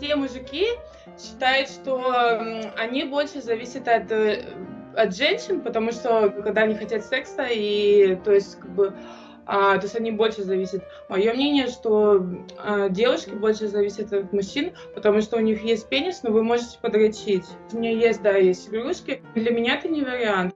все мужики считают, что они больше зависят от, э, от женщин, потому что когда они хотят секса, и то есть как бы а, то есть они больше зависят. Мое мнение, что а, девушки больше зависят от мужчин, потому что у них есть пенис, но вы можете подрочить. У меня есть, да, есть игрушки. Для меня это не вариант.